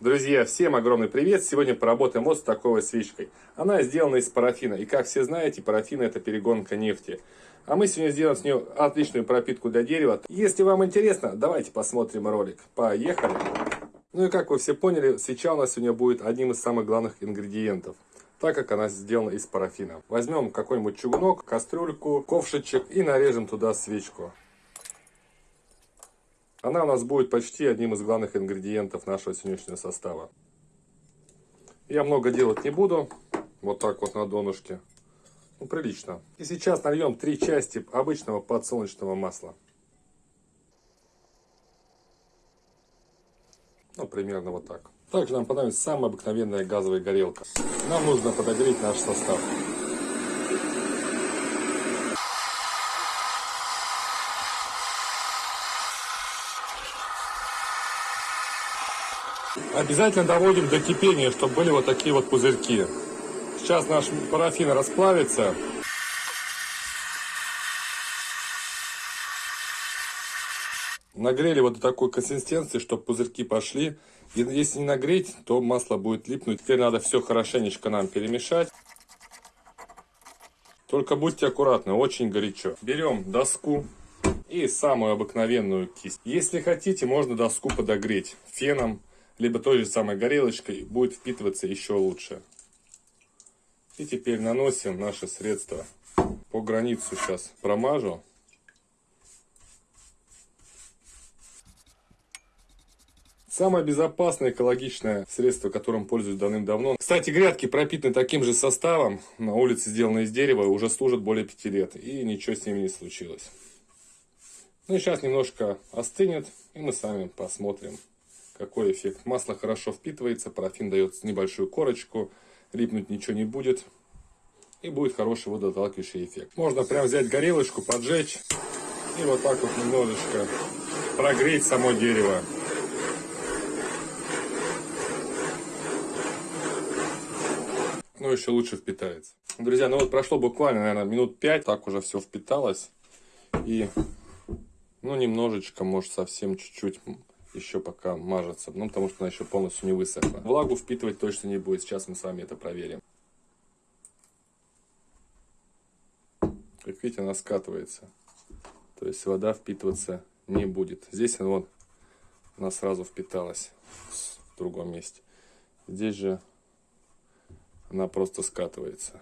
Друзья, всем огромный привет! Сегодня поработаем вот с такой свечкой. Она сделана из парафина. И как все знаете, парафин это перегонка нефти. А мы сегодня сделаем с нее отличную пропитку для дерева. Если вам интересно, давайте посмотрим ролик. Поехали! Ну и как вы все поняли, свеча у нас сегодня будет одним из самых главных ингредиентов так как она сделана из парафина. Возьмем какой-нибудь чугунок, кастрюльку, ковшичек и нарежем туда свечку. Она у нас будет почти одним из главных ингредиентов нашего сегодняшнего состава. Я много делать не буду. Вот так вот на донышке. Ну, прилично. И сейчас нальем три части обычного подсолнечного масла. Ну, примерно вот так. Также нам понадобится самая обыкновенная газовая горелка. Нам нужно подогреть наш состав. Обязательно доводим до кипения, чтобы были вот такие вот пузырьки. Сейчас наш парафин расплавится. Нагрели вот до такой консистенции, чтобы пузырьки пошли. И если не нагреть, то масло будет липнуть. Теперь надо все хорошенечко нам перемешать. Только будьте аккуратны, очень горячо. Берем доску и самую обыкновенную кисть. Если хотите, можно доску подогреть феном либо той же самой горелочкой, будет впитываться еще лучше. И теперь наносим наше средство. По границу сейчас промажу. Самое безопасное экологичное средство, которым пользуюсь давным-давно. Кстати, грядки пропитаны таким же составом. На улице сделаны из дерева, уже служат более 5 лет. И ничего с ними не случилось. Ну и сейчас немножко остынет, и мы сами посмотрим, какой эффект. Масло хорошо впитывается, парафин дает небольшую корочку, липнуть ничего не будет. И будет хороший водоотталкивающий эффект. Можно прям взять горелочку, поджечь и вот так вот немножечко прогреть само дерево. Ну, еще лучше впитается. Друзья, ну вот прошло буквально, наверное, минут 5, так уже все впиталось. И, ну, немножечко, может, совсем чуть-чуть еще пока мажется, ну, потому что она еще полностью не высохла. Влагу впитывать точно не будет, сейчас мы с вами это проверим. Как видите, она скатывается, то есть вода впитываться не будет. Здесь она, вот, она сразу впиталась в другом месте. Здесь же она просто скатывается.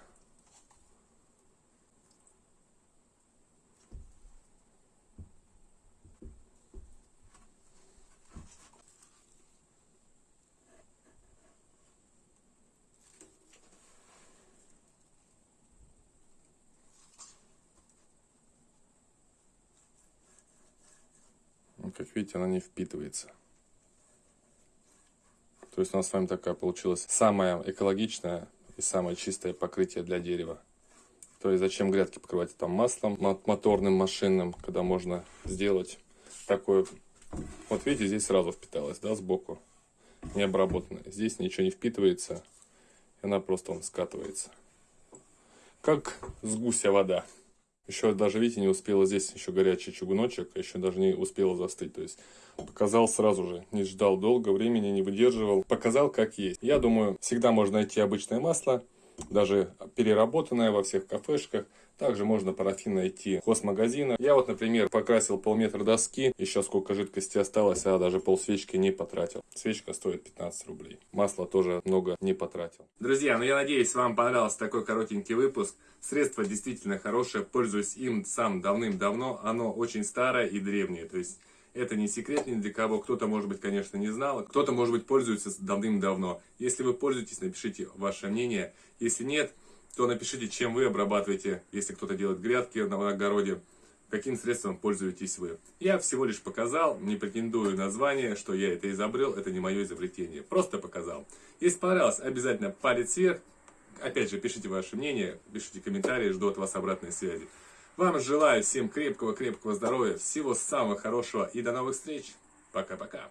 Как видите, она не впитывается. То есть у нас с вами такая получилась самая экологичная и самое чистое покрытие для дерева. То есть зачем грядки покрывать там маслом моторным, машинным, когда можно сделать такое. Вот видите, здесь сразу впиталась, да, сбоку, не обработанная. Здесь ничего не впитывается, и она просто он скатывается. Как с гуся вода. Еще даже, видите, не успела здесь еще горячий чугуночек, а еще даже не успела застыть. То есть показал сразу же, не ждал долго, времени не выдерживал. Показал как есть. Я думаю, всегда можно найти обычное масло, даже переработанное во всех кафешках. Также можно парафин найти в хозмагазинах. Я вот, например, покрасил полметра доски, еще сколько жидкости осталось, а даже пол свечки не потратил. Свечка стоит 15 рублей. Масло тоже много не потратил. Друзья, ну я надеюсь, вам понравился такой коротенький выпуск. Средство действительно хорошее, пользуюсь им сам давным-давно. Оно очень старое и древнее, то есть это не секрет ни для кого. Кто-то, может быть, конечно, не знал. Кто-то, может быть, пользуется давным-давно. Если вы пользуетесь, напишите ваше мнение. Если нет, то напишите, чем вы обрабатываете, если кто-то делает грядки на огороде. Каким средством пользуетесь вы? Я всего лишь показал, не претендую на звание, что я это изобрел, это не мое изобретение. Просто показал. Если понравилось, обязательно палец вверх. Опять же, пишите ваше мнение, пишите комментарии, жду от вас обратной связи. Вам желаю всем крепкого-крепкого здоровья, всего самого хорошего и до новых встреч. Пока-пока.